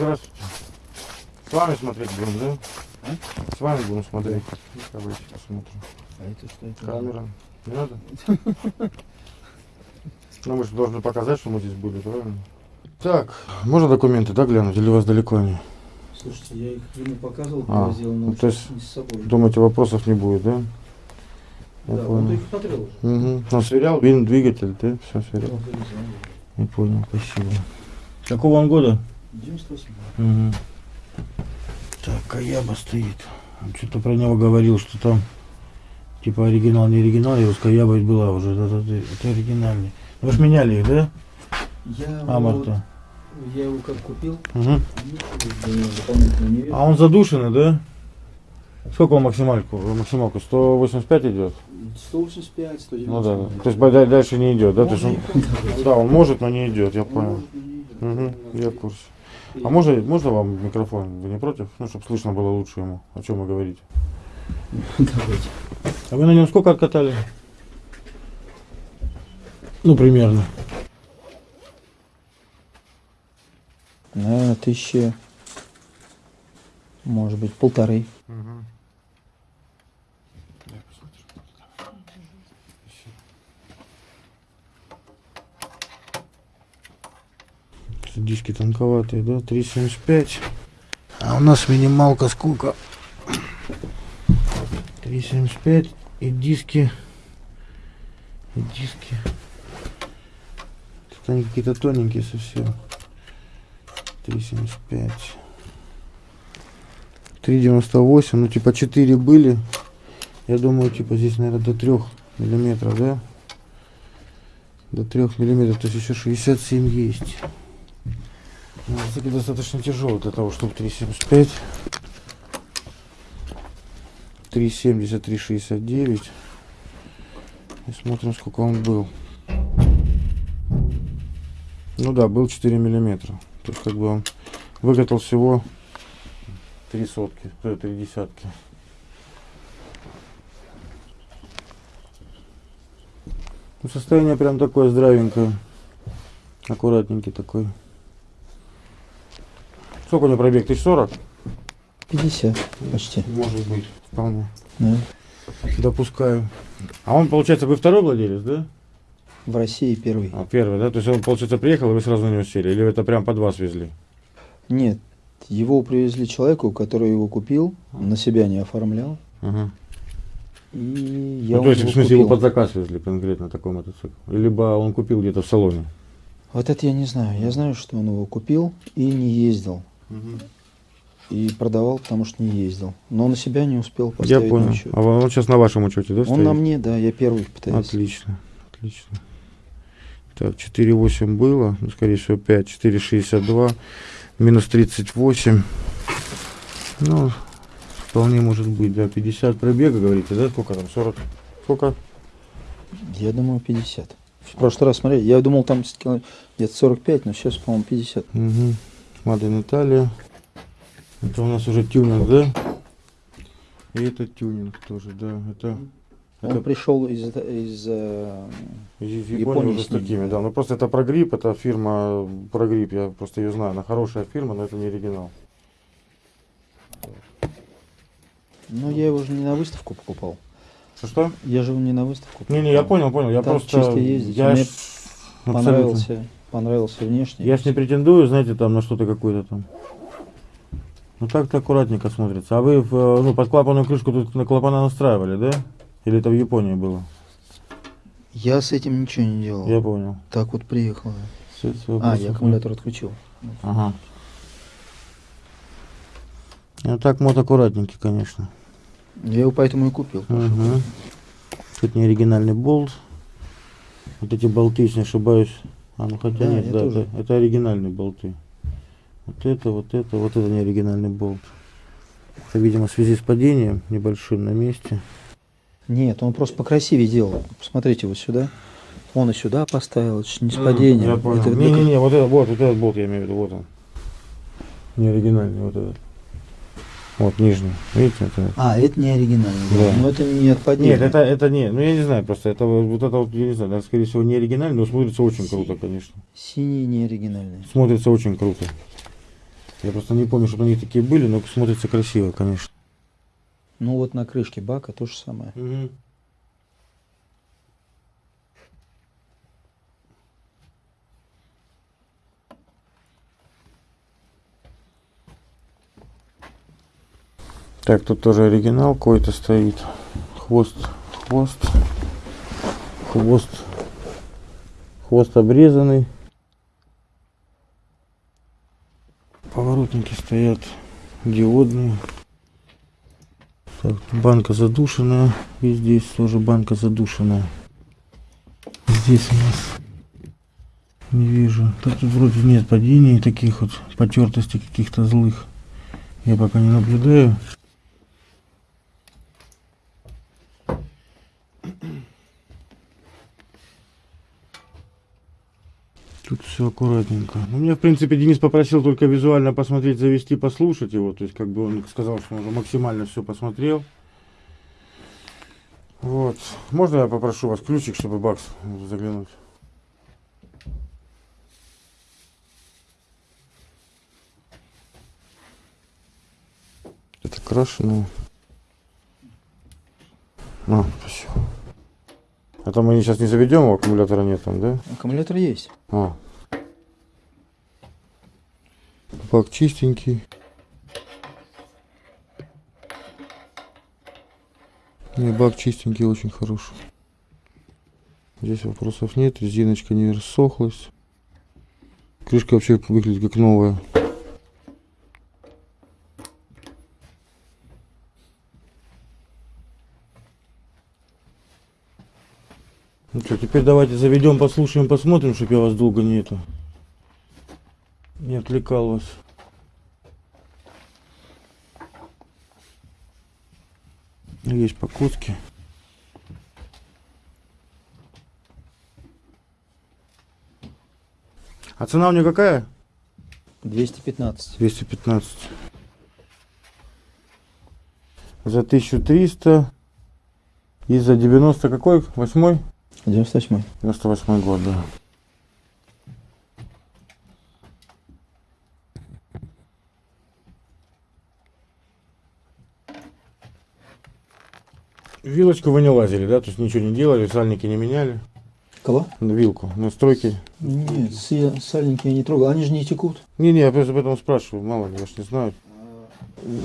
Здравствуйте. С вами смотреть будем, да? А? С вами будем смотреть. Давайте посмотрим. А это что это? Камера. Не надо? Ну, мы же должны показать, что мы здесь были, правильно? Так, можно документы, да, глянуть? Или у вас далеко они? Слушайте, я их ему показывал, А, привозил, но ну, то есть не с собой. Думаете, вопросов не будет, да? Я да, понял. он их смотрел уже. Угу. Ну, сверял, вин, двигатель, да? Все сверял. Он. Не понял, спасибо. Какого он года? 98 Угу. Так, Каяба стоит. Он что-то про него говорил, что там типа оригинал, не оригинал, и Каяба ведь была уже. Это, это, это оригинальный. Вы же меняли их, да? Я, А, вот, Марта. я его как купил, Угу. А он задушенный, да? Сколько он максимальку? Максималку 185 идет? 185, 190. Ну да. То есть да- дальше не идет, да? То есть он- да, он может, но не идет, я Он понял. может, идет. Угу, я в курсе. А можно, можно вам микрофон? Вы не против? Ну, чтобы слышно было лучше ему, о чем вы говорите. Давайте. А вы на нем сколько откатали? Ну, примерно. Наверное, тысячи, может быть, полторы. Диски тонковатые, да? 3,75. А у нас минималка сколько? 3,75 и диски. И диски. Тут они какие-то тоненькие совсем. 3,75. 3,98. Ну, типа 4 были. Я думаю, типа здесь, наверное, до 3 миллиметров, да? До 3 миллиметров. То есть еще 67 есть. Мотоцикл достаточно тяжелый для того, чтобы 3,75. 3,70, 3,69. И смотрим, сколько он был. Ну да, был 4 миллиметра. То есть как бы он выкатал всего 3 сотки, то есть 3 десятки. Ну, состояние прям такое здравенькое. Аккуратненький такой. Сколько у него пробег? 1040? 50 почти. Может быть, вполне. Да. Допускаю. А он, получается, вы второй владелец, да? В России первый. А, первый, да? То есть он, получается, приехал, и вы сразу на него сели? Или это прям под вас везли? Нет, его привезли человеку, который его купил, на себя не оформлял. Ага. И я ну, то есть, в смысле, его купил. под заказ везли конкретно такой мотоцикл? Либо он купил где-то в салоне? Вот это я не знаю. Я знаю, что он его купил и не ездил. И продавал, потому что не ездил. Но на себя не успел Я поставить понял. на учет. А он сейчас на вашем учете, да, Он стоит? на мне, да, я первый пытаюсь. Отлично, отлично. Так, 4,8 было, ну, скорее всего 5, 4,62, минус 38. Ну, вполне может быть, да, 50 пробега, говорите, да, сколько там, 40? Сколько? Я думаю, 50. В прошлый раз, смотри, я думал, там где-то 45, но сейчас, по-моему, 50. Угу. Маден Италия. Это у нас уже тюнинг, да? И это тюнинг тоже, да. Это, Он это пришел из, из э, из Японии уже с такими, да. да. Ну просто это прогрипп, это фирма прогрипп, я просто ее знаю. Она хорошая фирма, но это не оригинал. Ну, я его же не на выставку покупал. Что что? Я же его не на выставку покупал. Не-не, я понял, понял. Я Так просто. чисто ездить. Я Мне абсолютно. Понравился, понравился внешне. Я ж не претендую, знаете, там на что-то какое-то там. Ну так-то аккуратненько смотрится. А вы в, э, ну, под клапанную крышку тут на клапана настраивали, да? Или это в Японии было? Я с этим ничего не делал. Я понял. Так вот приехал. Свет А, свободный. я аккумулятор отключил. Ага. Ну так мод аккуратненький, конечно. Я его поэтому и купил. Угу. Тут не оригинальный болт. Вот эти болты, если не ошибаюсь. А, ну хотя Да, нет, я да, это, это оригинальные болты. Вот это, вот это, вот это не оригинальный болт. Это, видимо, в связи с падением небольшим на месте. Нет, он просто покрасивее делал. Посмотрите вот сюда. Он и сюда поставил. Это не с падением. Это Не-не-не, вот это, вот, вот этот болт я имею в виду, вот он. Не оригинальный, вот этот. Вот, нижний. Видите, это. А, это не оригинальный. Да. Но это не от. Нет, это, это не, ну я не знаю, просто это вот это вот, я не знаю, это, скорее всего, не оригинальный, но смотрится очень круто, конечно. Синий не оригинальный. Смотрится очень круто. Я просто не помню, чтобы они такие были, но смотрится красиво, конечно. Ну вот на крышке бака то же самое. Угу. Так, тут тоже оригинал какой-то стоит. Хвост, хвост, хвост, хвост обрезанный. Поворотники стоят диодные. Так, банка задушенная. И здесь тоже банка задушенная. Здесь у нас не вижу. Тут вроде нет падений таких вот потертостей каких-то злых. Я пока не наблюдаю. Тут все аккуратненько. Ну, меня, в принципе, Денис попросил только визуально посмотреть, завести, послушать его. То есть, как бы он сказал, что он уже максимально все посмотрел. Вот. Можно я попрошу вас ключик, чтобы бакс заглянуть? Это крашеное. А, спасибо. Это мы сейчас не заведем, у аккумулятора нет там, да? Аккумулятор есть. А. Бак чистенький. Не, бак чистенький, очень хороший. Здесь вопросов нет, резиночка не рассохлась. Крышка вообще выглядит как новая. Ну что, теперь давайте заведем, послушаем, посмотрим, чтобы я вас долго не это отвлекал вас. Есть покутки. А цена у нее какая? 215. 215. За 1300 и за 90 какой? Восьмой? 98. 98 год, да. Вилочку вы не лазили, да? То есть ничего не делали, сальники не меняли? Кого? Вилку, настройки? Нет, сальники я не трогал. Они же не текут. Не-не, я просто об этом спрашиваю, мало ли, я не знаю.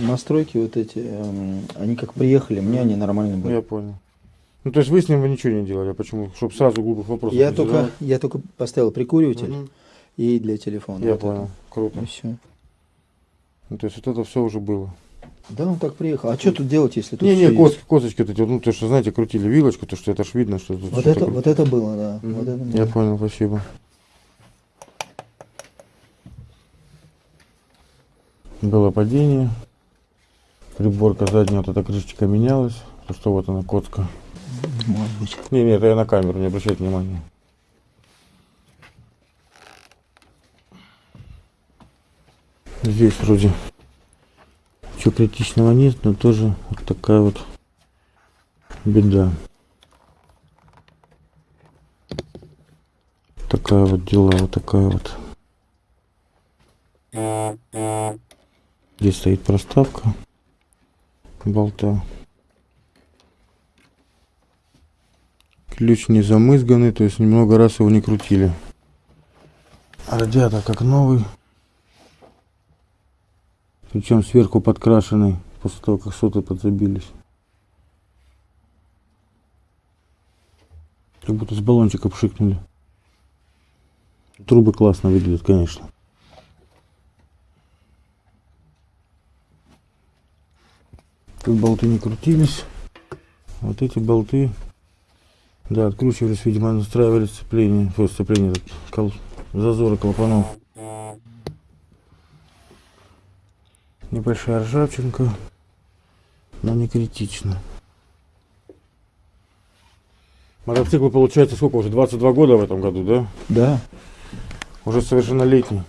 Настройки вот эти, эм, они как приехали, мне они нормально были. Я понял. Ну, то есть вы с ним вы ничего не делали, а почему? Чтобы сразу глупых вопросов Я не только, задавать. я только поставил прикуриватель Мгм. и для телефона. Я вот понял, это. круто. И все. Ну, то есть вот это все уже было. Да, он так приехал. А что тут делать, если тут Не-не, всё кос- косточки вот эти, ну, то, что, знаете, крутили вилочку, то, что это ж видно, что тут Вот это, вот это было, да. Мгм. Вот это Я было. понял, спасибо. Было падение. Приборка задняя, вот эта крышечка менялась. То, что вот она, коцка. Может быть. Не, не, это я на камеру, не обращайте внимания. Здесь вроде ничего критичного нет, но тоже вот такая вот беда. Такая вот дела, вот такая вот. Здесь стоит проставка болта. Ключ не замызганный, то есть немного раз его не крутили. Радиатор как новый. Причем сверху подкрашенный, после того, как соты подзабились. Как будто с баллончика пшикнули. Трубы классно выглядят, конечно. Тут болты не крутились. Вот эти болты да, откручивались, видимо, настраивали сцепление, фу, сцепление, зазоры клапанов. Небольшая ржавчинка, но не критично. Мотоцикл получается сколько уже? 22 года в этом году, да? Да, Уже совершеннолетний.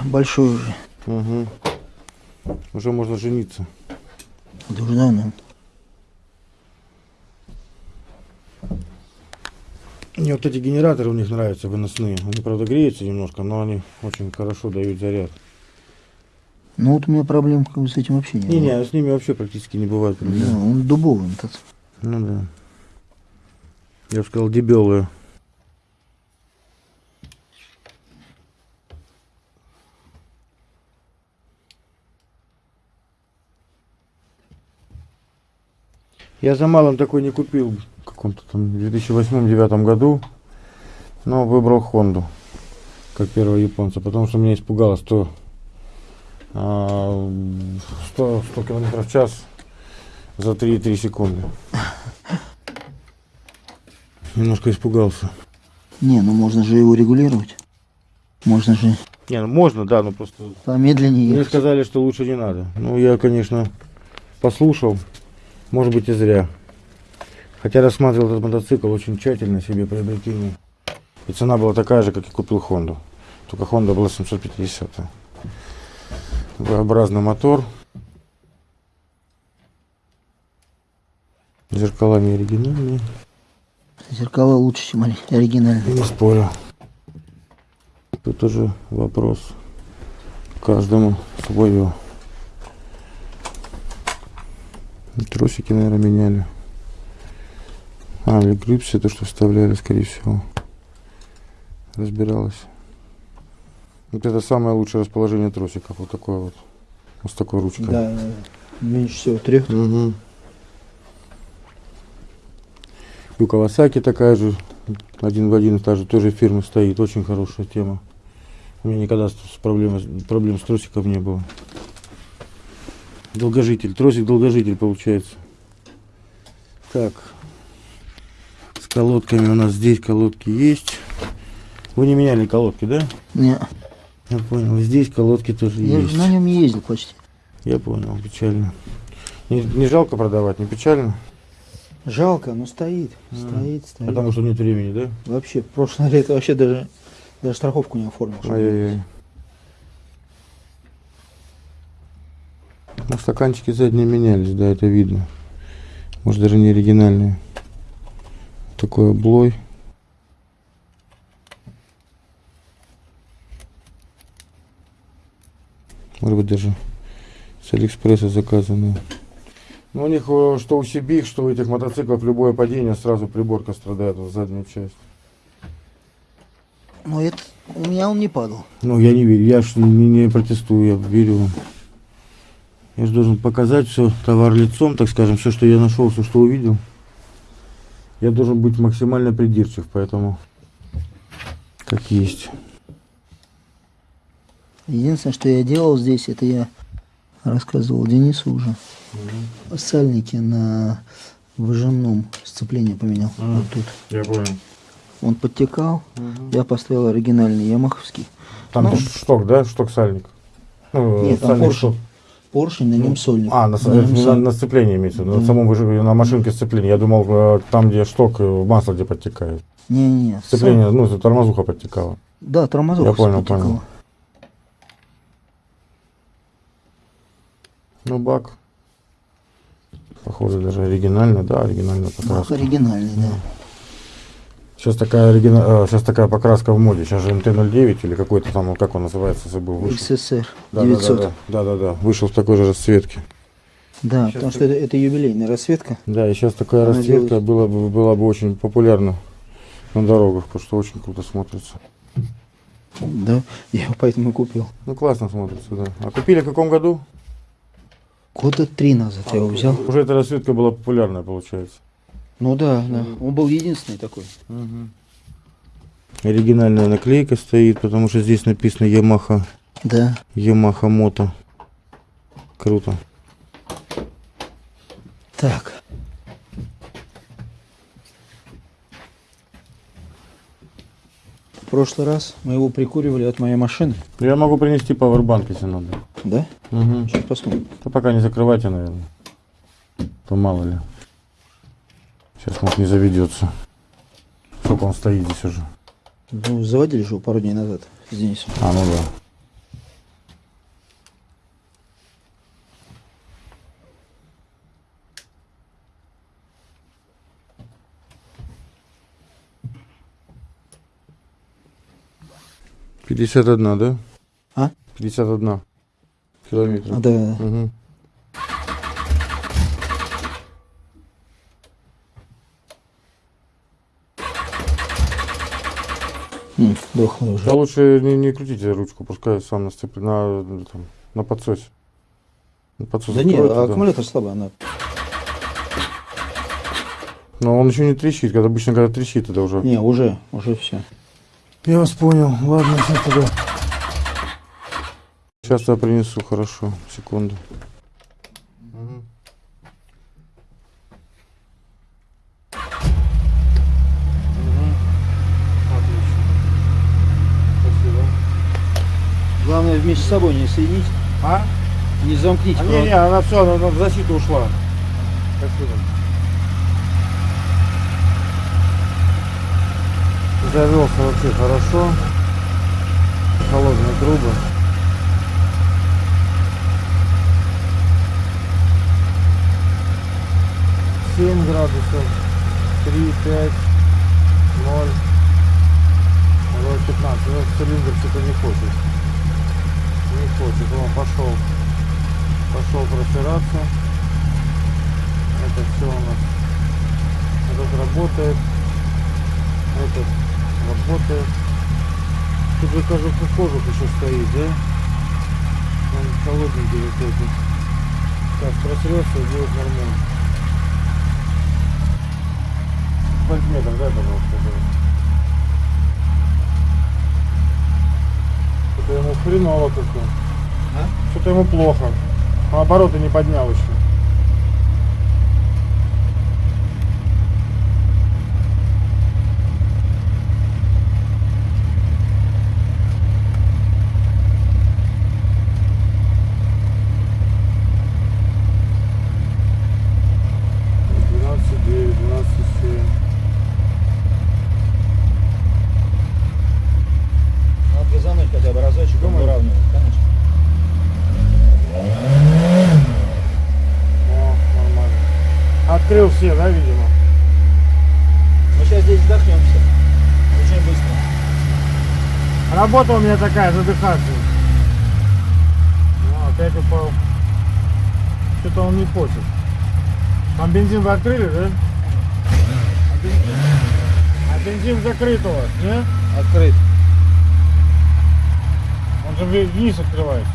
большой уже. Угу. Уже можно жениться. Да уже давно. Мне вот эти генераторы у них нравятся, выносные. Они, правда, греются немножко, но они очень хорошо дают заряд. Ну вот у меня проблем как бы с этим вообще не Не, было. не, с ними вообще практически не бывает Да, проблем. он дубовый этот. Ну да. Я бы сказал, дебелые. Я за малым такой не купил в каком-то там 2008-2009 году, но выбрал Хонду как первого японца, потому что меня испугало 100, а, 100, 100 километров в час за 3,3 секунды. Немножко испугался. Не, ну можно же его регулировать. Можно же Не, ну можно, да, но просто помедленнее мне ехать. сказали, что лучше не надо. Ну, я, конечно, послушал, может быть и зря. Хотя рассматривал этот мотоцикл очень тщательно себе приобретение. И цена была такая же, как и купил Хонду. Только Honda была 750. V-образный мотор. Зеркала не оригинальные. Зеркала лучше, чем ори- оригинальные. Не спорю. Тут тоже вопрос. Каждому свое. Тросики, наверное, меняли. А, или грипсы, то, что вставляли, скорее всего. Разбиралась. Вот это самое лучшее расположение тросиков. Вот такое вот. Вот с такой ручкой. Да, меньше всего трех. Угу. И у Кавасаки такая же, один в один, та же тоже фирма стоит, очень хорошая тема. У меня никогда с проблем, проблем с тросиком не было. Долгожитель, тросик долгожитель получается. Так, с колодками у нас здесь колодки есть. Вы не меняли колодки, да? Не, Я понял, здесь колодки тоже я есть. на нем ездил почти. Я понял, печально. Не, не жалко продавать, не печально? Жалко, но стоит. М. Стоит, стоит. Потому что нет времени, да? Вообще, прошлое лето вообще даже, даже страховку не оформил. Ай-яй-яй. Ну, стаканчики задние менялись, да, это видно. Может, даже не оригинальные. Такой облой. Может быть, даже с Алиэкспресса заказанные. Ну, у них, э, что у Сибих, что у этих мотоциклов, любое падение, сразу приборка страдает, вот задняя часть. Но это, у меня он не падал. Ну, я не верю, я ж не, не протестую, я верю вам. Я же должен показать все, товар лицом, так скажем, все, что я нашел, все, что увидел. Я должен быть максимально придирчив, поэтому как есть. Единственное, что я делал здесь, это я рассказывал Денису уже. Сальники на выжимном сцеплении поменял. Мгм. Вот тут. Я понял. Он подтекал, я поставил оригинальный ямаховский. Там Ну. шток, да? Шток сальник. Ну, Нет, там сальник поршень. шток. Поршень, на нем сольник. А, на, На нем на, сольник. на сцеплении имеется, виду, на Да. самом на машинке сцепления. Я думал, э, там, где шток, э, масло где подтекает. Не-не-не. Сцепление, ну, тормозуха подтекала. Да, тормозок Я понял, подтекало. понял. Ну, бак. Похоже, даже оригинальный, да, оригинальная Бак покраска. оригинальный, да. Сейчас такая, оригина... э, сейчас такая покраска в моде. Сейчас же МТ-09 или какой-то там, как он называется, забыл, вышел. XSR Да, 900. Да, да, да, да, Вышел в такой же расцветке. Да, Сейчас потому ты- что это, это юбилейная расцветка. Да, и сейчас такая Она расцветка делает- была бы, была бы очень популярна на дорогах, потому что очень круто смотрится. Да, я его поэтому и купил. Ну, классно смотрится, да. А купили в каком году? Года три назад я его взял. Уже эта расцветка была популярная, получается. Ну да, да. Он был единственный такой. Оригинальная наклейка стоит, потому что здесь написано Yamaha, Да. Yamaha Moto. Круто. Так. Прошлый раз мы его прикуривали от моей машины. Я могу принести пауэрбанк, если надо. Да? Угу. Сейчас посмотрим. Да пока не закрывайте, наверное. То мало ли. Сейчас, может, не заведется. Сколько он стоит здесь уже. Ну, заводили же его пару дней назад с Денисом. А, ну да. Пятьдесят одна, да? А? Пятьдесят одна. километров. Да. М, Дохлый уже. Да лучше не, не крутите ручку, пускай сам насцеплен на, там, на подсосе. На подсос Да нет, да. аккумулятор слабый, она. Но он еще не трещит, когда обычно когда трещит, это уже. Не, уже, уже все. Я вас понял. Ладно, сейчас тогда. Сейчас я принесу, хорошо. Секунду. Главное вместе с собой не соединить, А? не замкните. А не, не, она все, она, она в защиту ушла. Спасибо. Завелся вообще хорошо. Холодные трубы. Семь градусов, три, пять, ноль, пятнадцать. Вот цилиндр что-то не хочет. Не хочет. Он пошел пошел протираться. Это все у нас. Этот работает. Этот работает. Тут же кажется кожух еще стоит, да? Он холодненький вот этот. Сейчас протрется и будет нормально. Сантиметр, дай, пожалуйста. да. Что-то ему хреново как-то. А? Что-то ему плохо. Он обороты не поднял еще. Двенадцать девять, двенадцать семь. Надо газануть хотя бы разочек, он Думаю. выравнивает, конечно. О, нормально. Открыл все, да, видимо? Мы сейчас здесь вдохнемся. Очень быстро. Работа у меня такая, задыхаться. Ну, опять упал. Что-то он не хочет. Там бензин вы открыли, да? А бензин, а бензин закрыт у вас, не? Открыт. Он же вниз открывается.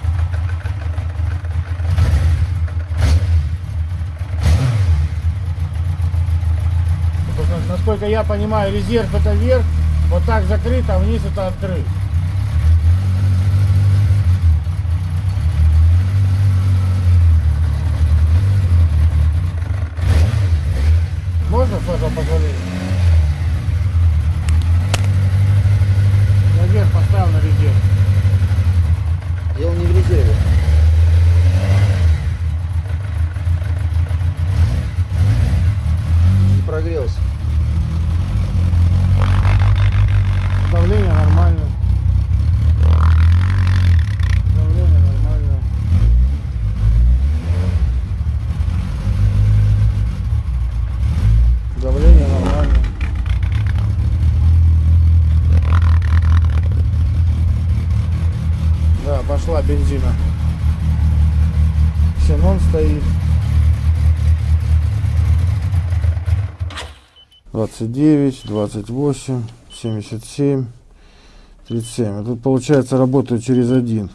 Насколько я понимаю, резерв это вверх, вот так закрыт, а вниз это открыт. Можно, с вашего позволения? Я вверх поставил на резерв. Дело не в резерве. Не прогрелся. Давление нормально. Давление нормально. Давление нормально. Да, пошла бензина. Ксенон стоит. 29, 28, 77, 37. А тут получается работаю через один.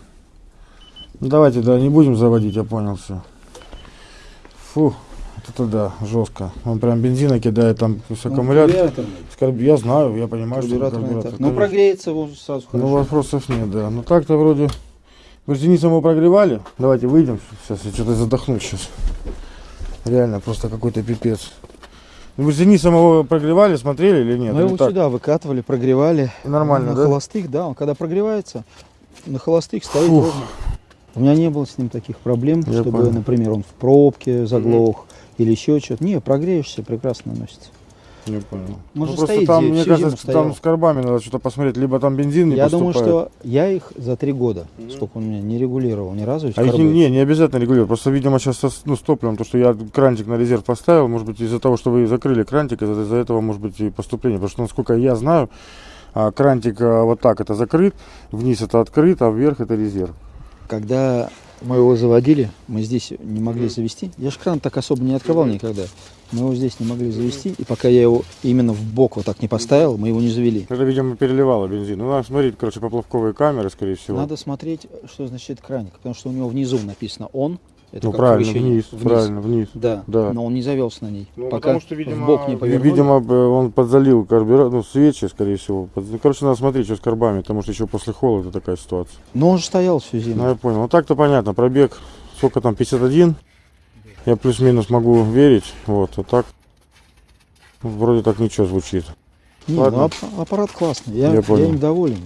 Ну, давайте, да, не будем заводить, я понял все. Фу, это да, жестко. Он прям бензина кидает там с аккумулятора. Скорб- Я знаю, я понимаю, что это карбюратор. Ну конечно. прогреется его сразу Ну, хорошо. вопросов нет, да. Ну так-то вроде. Мы прогревали. Давайте выйдем. Сейчас я что-то задохнусь сейчас. Реально, просто какой-то пипец. Ну, Бензини самого прогревали, смотрели или нет? Мы Или его так? сюда выкатывали, прогревали. Нормально, на да? холостых, да. Он когда прогревается, на холостых стоит Фух. ровно. У меня не было с ним таких проблем, Я чтобы, понял. например, он в пробке заглох или еще что-то. Не, прогреешься, прекрасно наносится. Не понял. Может, ну, просто стоит там, здесь, мне кажется, там стоял. с карбами надо что-то посмотреть. Либо там бензин не Я думаю, поступает. что я их за три года, сколько он меня не регулировал ни разу. А их не, не, не обязательно регулировать. Просто, видимо, сейчас со, ну, с топливом, то, что я крантик на резерв поставил, может быть, из-за того, что вы закрыли крантик, из-за из-за этого может быть и поступление. Потому что, насколько я знаю, а, крантик а, вот так это закрыт, вниз это открыт, а вверх это резерв. Когда Мы его заводили, мы здесь не могли завести. Я же кран так особо не открывал никогда. Мы его здесь не могли завести, и пока я его именно в бок вот так не поставил, мы его не завели. Это, видимо, переливало бензин. Ну, надо смотреть, короче, поплавковые камеры, скорее всего. Надо смотреть, что значит краник, потому что у него внизу написано «он». Это ну, правильно, оповещение. вниз, правильно, вниз. Да, Да. но он не завелся на ней. Ну, пока потому что, видимо, в бок не повернули. видимо, он подзалил карбюратор, ну, свечи, скорее всего. Под- ну, Короче, надо смотреть, что с карбами, потому что еще после холода такая ситуация. Но он же стоял всю зиму. Ну, я понял. Ну, так-то понятно, пробег, сколько там, 51? Я плюс-минус могу верить, вот, а так, ну, вроде так ничего звучит. Не, ладно. ну, ап- аппарат классный, я, Я я, им доволен.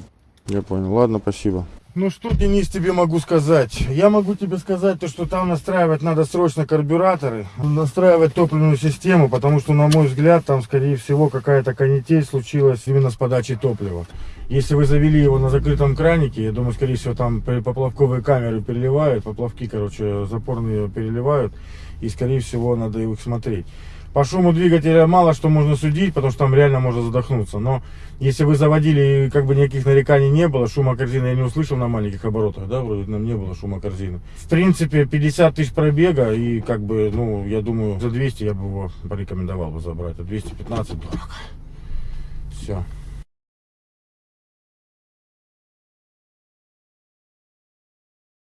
Я понял. Ладно, спасибо. Ну что, Денис, тебе могу сказать? Я могу тебе сказать, то, что там настраивать надо срочно карбюраторы, настраивать топливную систему, потому что, на мой взгляд, там, скорее всего, какая-то канитель случилась именно с подачей топлива. Если вы завели его на закрытом кранике, я думаю, скорее всего, там поплавковые камеры переливают, поплавки, короче, запорные переливают, и, скорее всего, надо их смотреть. По шуму двигателя мало что можно судить, потому что там реально можно задохнуться. Но если вы заводили и как бы никаких нареканий не было, шума корзины я не услышал на маленьких оборотах, да, вроде нам не было шума корзины. В принципе, 50 тысяч пробега и как бы, ну, я думаю, за 200 я бы его порекомендовал бы забрать, а 215 дорого. Все.